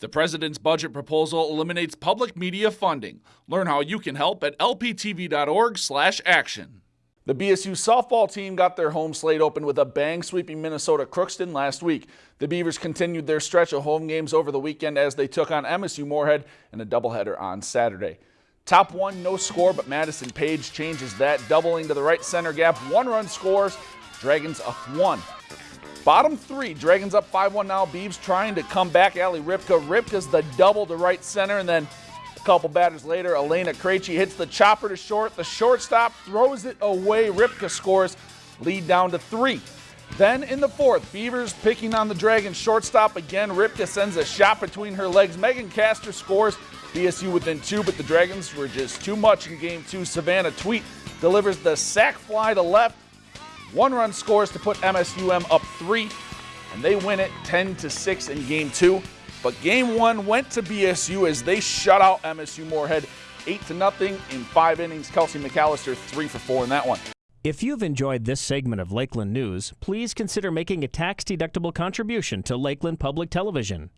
The president's budget proposal eliminates public media funding. Learn how you can help at lptv.org/action. The BSU softball team got their home slate open with a bang sweeping Minnesota Crookston last week. The Beavers continued their stretch of home games over the weekend as they took on MSU Moorhead in a doubleheader on Saturday. Top one, no score, but Madison Page changes that, doubling to the right center gap. One run scores, Dragons up one. Bottom three, Dragons up 5-1 now. Beavs trying to come back. Ali Ripka. Ripka's the double to right center, and then a couple batters later, Elena Krejci hits the chopper to short. The shortstop throws it away. Ripka scores, lead down to three. Then in the fourth, Beavers picking on the Dragons shortstop again. Ripka sends a shot between her legs. Megan Castor scores. BSU within two, but the Dragons were just too much in game two. Savannah Tweet delivers the sac fly to left. One run scores to put MSUM up three, and they win it 10 to 6 in game two. But game one went to BSU as they shut out MSU Moorhead 8 to nothing in five innings. Kelsey McAllister, three for four in that one. If you've enjoyed this segment of Lakeland News, please consider making a tax deductible contribution to Lakeland Public Television.